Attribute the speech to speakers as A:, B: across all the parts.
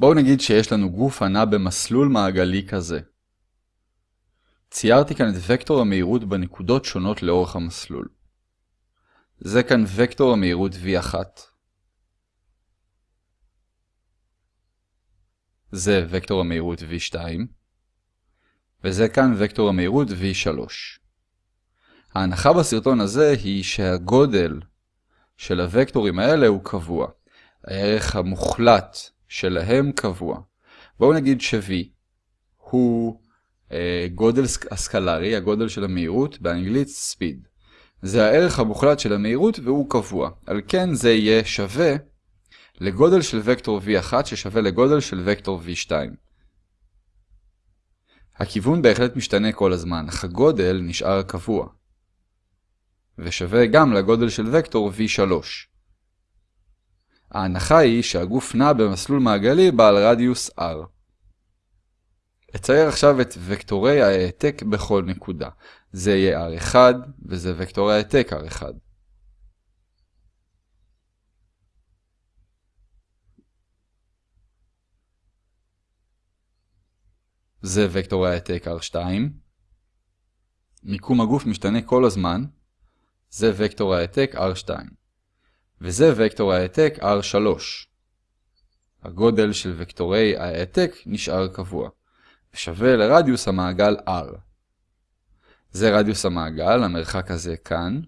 A: בואו נגיד שיש לנו גוף הנע במסלול מעגלי כזה. ציירתי כאן את וקטור המהירות בנקודות שונות לאורך המסלול. זה כאן וקטור המהירות v1. זה וקטור המהירות v2. וזה כאן וקטור המהירות v3. ההנחה בסרטון הזה היא שהגודל של הוקטורים האלה הוא קבוע. הערך המוחלט שלהם קבוע. בואו נגיד ש-v הוא אה, גודל הסקלרי, הגודל של המהירות, באנגלית speed. זה הערך המוחלט של המהירות והוא קבוע. על כן זה יהיה שווה לגודל של וקטור v1 ששווה לגודל של וקטור v2. הכיוון בהחלט משתנה כל הזמן, אך הגודל נשאר קבוע. ושווה גם לגודל של וקטור v3. ההנחה היא שהגוף נע במסלול מעגלי בעל רדיוס r. אצייר עכשיו את וקטורי ההעתק בכל נקודה. זה יהיה r1 וזה וקטור ההעתק r1. זה וקטור ההעתק r2. מיקום הגוף משתנה כל הזמן. זה וקטור ההעתק r2. וזה וקטור ההעתק R3. הגודל של וקטורי ההעתק נשאר קבוע, ושווה לרדיוס המעגל R. זה רדיוס המעגל, המרחק הזה כאן.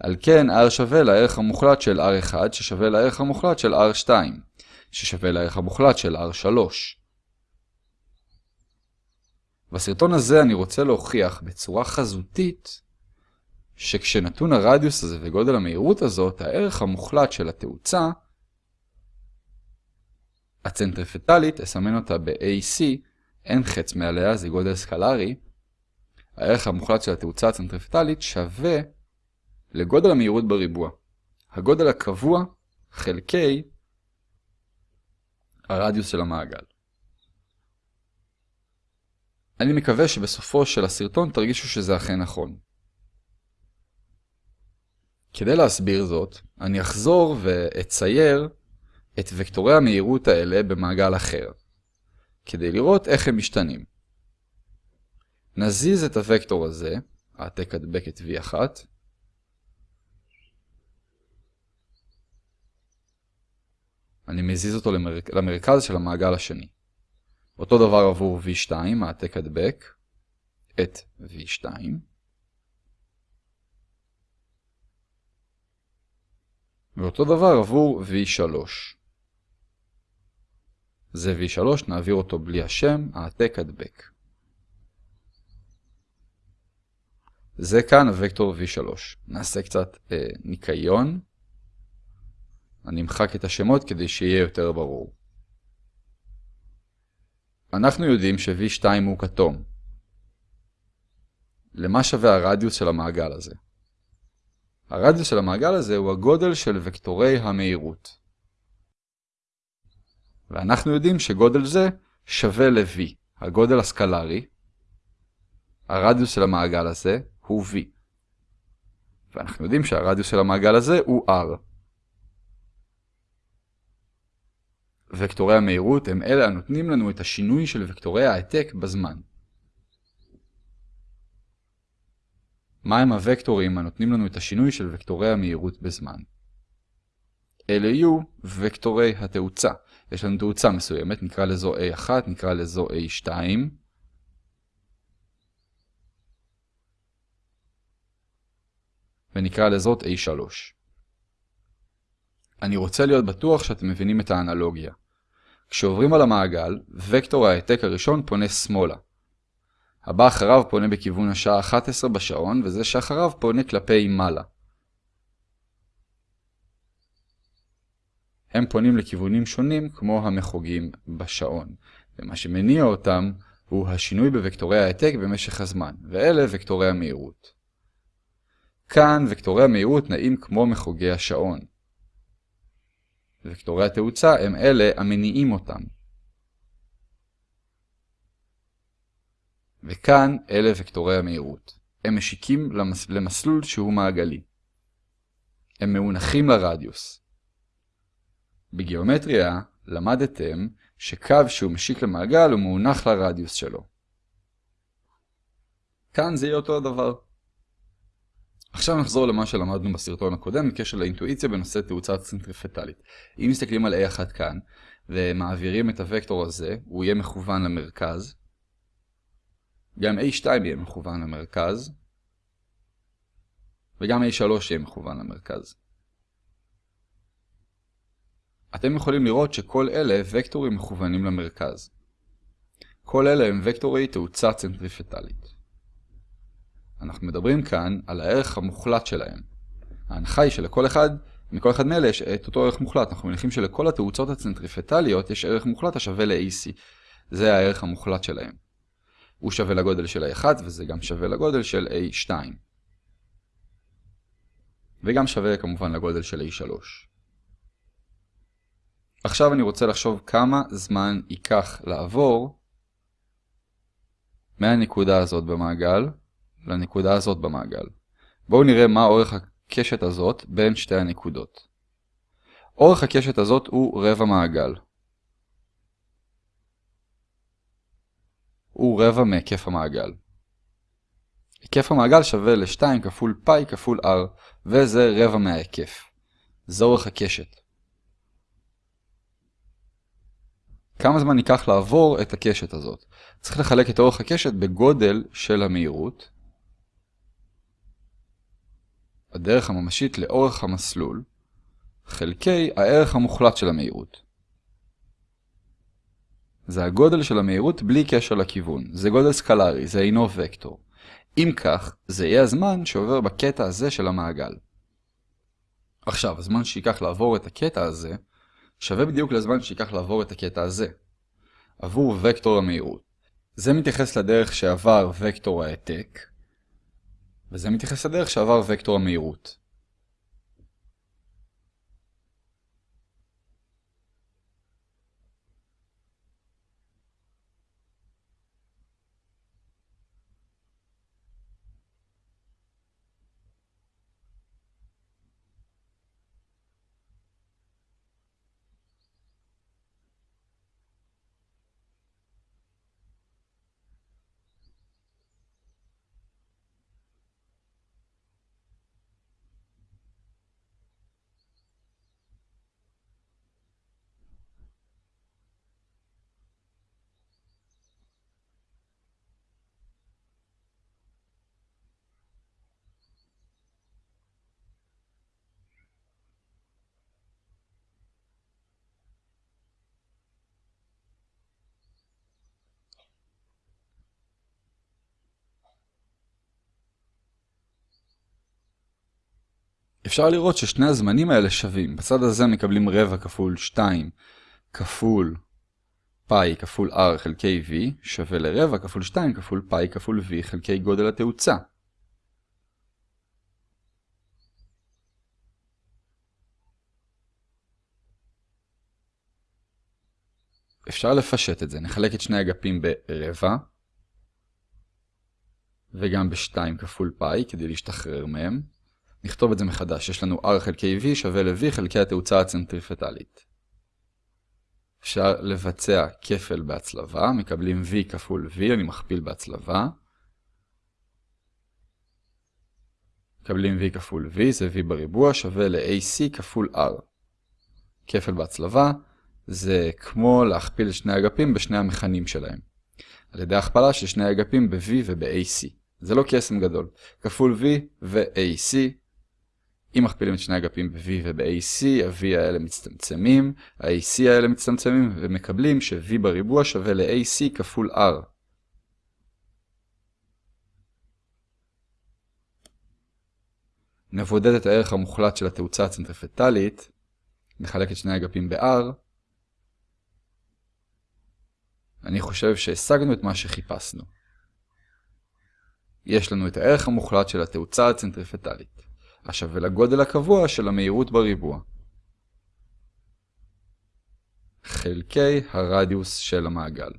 A: על כן R שווה לערך המוחלט של R1 ששווה לערך המוחלט של R2, ששווה לערך המוחלט של R3. בסרטון הזה אני רוצה להוכיח בצורה חזותית שכשנתון הרדיוס הזה וגודל המהירות הזאת, הערך המוחלט של התאוצה, הצנטריפטלית, אסמן אותה ב-AC, אין חץ מעליה, זה גודל סקלרי, הערך המוחלט של התאוצה הצנטריפטלית שווה לגודל המהירות בריבוע. הגודל הקבוע חלקי הרדיוס של המעגל. אני מקווה שבסופו של הסרטון תרגישו שזה אכן נכון. כדי להסביר זאת, אני אחזור ואצייר את וקטורי המהירות האלה במעגל אחר, כדי לראות איך הם משתנים. נזיז את הוקטור הזה, העתק הדבק את v1, אני מזיז אותו למר... למרכז של המעגל השני. אותו דבר עבור v2, העתק הדבק את v2. ואותו דבר עבור v3. זה v3, נעביר אותו בלי השם, העתק הדבק. זה כאן הוקטור v3. נעשה קצת אה, ניקיון. אני אמחק את השמות כדי שיהיה יותר ברור. אנחנו יודעים ש-v2 הוא כתום. למה שווה הרדיוס של המעגל הזה? הרדיוס של המעגל הזה הוא הגודל של וקטורי המהירות. ואנחנו יודעים שגודל זה שווה ל-v, הגודל הסקלרי. הרדיוס של המעגל הזה הוא v. ואנחנו יודעים שהרדיוס של המעגל הזה הוא r. וקטורי המהירות הם אלה הנותנים לנו את השינוי של וקטורי ההעתק בזמן. מהם הוקטורים הנותנים לנו את השינוי של וקטורי המהירות בזמן. אלה יהיו וקטורי התאוצה. יש לנו תאוצה מסוימת, נקרא לזו A1, נקרא לזו A2. ונקרא לזאת A3. אני רוצה להיות בטוח שאתם מבינים את האנלוגיה. כשעוברים על המעגל, וקטור ההעתק הראשון פונה שמאלה. הבא אחריו פונה בכיוון השעה 11 בשעון, וזה שאחריו פונה כלפי מעלה. הם פונים לכיוונים שונים כמו המחוגים בשעון, ומה שמניע אותם הוא השינוי בוקטורי ההעתק במשך הזמן, ואלה וקטורי המהירות. כאן וקטורי המהירות נעים כמו מחוגי השעון. וקטורי התאוצה הם אלה המניעים אותם. וכאן אלה וקטורי המהירות. הם משיקים למס... למסלול שהוא מעגלי. הם מאונחים לרדיוס. בגיאומטריה למדתם שקו שהוא משיק למעגל הוא מאונח לרדיוס שלו. כאן זה יהיה אותו הדבר. עכשיו נחזור למה שלמדנו בסרטון הקודם בקשר לאינטואיציה בנושא תאוצה צנטריפטלית. אם מסתכלים על A1 כאן, ומעבירים את הוקטור הזה, הוא יהיה מכוון למרכז. גם A2 יהיה מכוון למרכז. וגם A3 יהיה מכוון למרכז. אתם יכולים לראות שכל אלה וקטורים מכוונים למרכז. כל אלה הם וקטורי תאוצה צנטריפטלית. אנחנו מדברים כאן על הערך המוחלט שלהם. ההנחה היא שלכל אחד, מכל אחד מאלה יש את אותו ערך מוחלט. אנחנו מניחים שלכל התאוצות הצנטריפטליות יש ערך מוחלט השווה ל-AC. זה הערך המוחלט שלהם. הוא שווה לגודל של A1 וזה גם שווה לגודל של A2. וגם שווה כמובן לגודל של A3. עכשיו אני רוצה לחשוב כמה זמן ייקח לעבור מהנקודה הזאת במעגל לנקודה הזאת במעגל. בואו נראה מה אורך הקשת הזאת בין שתי הנקודות. אורך הקשת הזאת הוא רבע מעגל. הוא רבע מהיקף המעגל. היקף המעגל שווה ל-2 כפול פאי כפול r, וזה רבע מההיקף. זה אורך הקשת. כמה זמן ייקח לעבור את הקשת הזאת? צריך לחלק את אורך הקשת בגודל של המהירות, הדרך הממשית לאורך המסלול, חלקי הערך המוחלט של המהירות. זה הגודל של המהירות בלי קשר לכיוון. זה גודל סקלרי, זה אינו וקטור. אם כך, זה יהיה הזמן שעובר בקטע הזה של המעגל. עכשיו, הזמן שייקח לעבור את הקטע הזה, שווה בדיוק לזמן שייקח לעבור את הקטע הזה, עבור וקטור המהירות. זה מתייחס לדרך שעבר וקטור העתק, וזה מתייחס לדרך שעבר וקטור המהירות. אפשר לראות ששני הזמנים האלה שווים. בצד הזה מקבלים רבע כפול 2 כפול פאי כפול r חלקי v שווה לרבע כפול 2 כפול פאי כפול v חלקי גודל התאוצה. אפשר לפשט את זה. נחלק את שני אגפים ברבע וגם ב-2 כפול פאי כדי להשתחרר מהם. נכתוב את זה מחדש, יש לנו r חלקי v שווה ל-v חלקי התאוצה הצנטריפטלית. אפשר לבצע כפל בהצלבה, מקבלים v כפול v, אני מכפיל בהצלבה. מקבלים v כפול v, זה v בריבוע, שווה ל-ac כפול r. כפל בהצלבה זה כמו להכפיל את שני אגפים בשני המכנים שלהם. על ידי הכפלה של שני אגפים ב-v וב-ac. זה לא קסם גדול. כפול v ו-ac אם מכפילים את שני אגפים ב-V וב-AC, ה-V האלה מצטמצמים, ה-AC האלה מצטמצמים, ומקבלים ש-V בריבוע שווה ל-AC כפול R. נבודד את הערך המוחלט של התאוצה הצנטריפטלית, נחלק את שני אגפים ב-R. אני חושב שהשגנו את מה שחיפשנו. יש לנו את הערך המוחלט של התאוצה הצנטריפטלית. השווה לגודל הקבוע של המהירות בריבוע. חלקי הרדיוס של המעגל.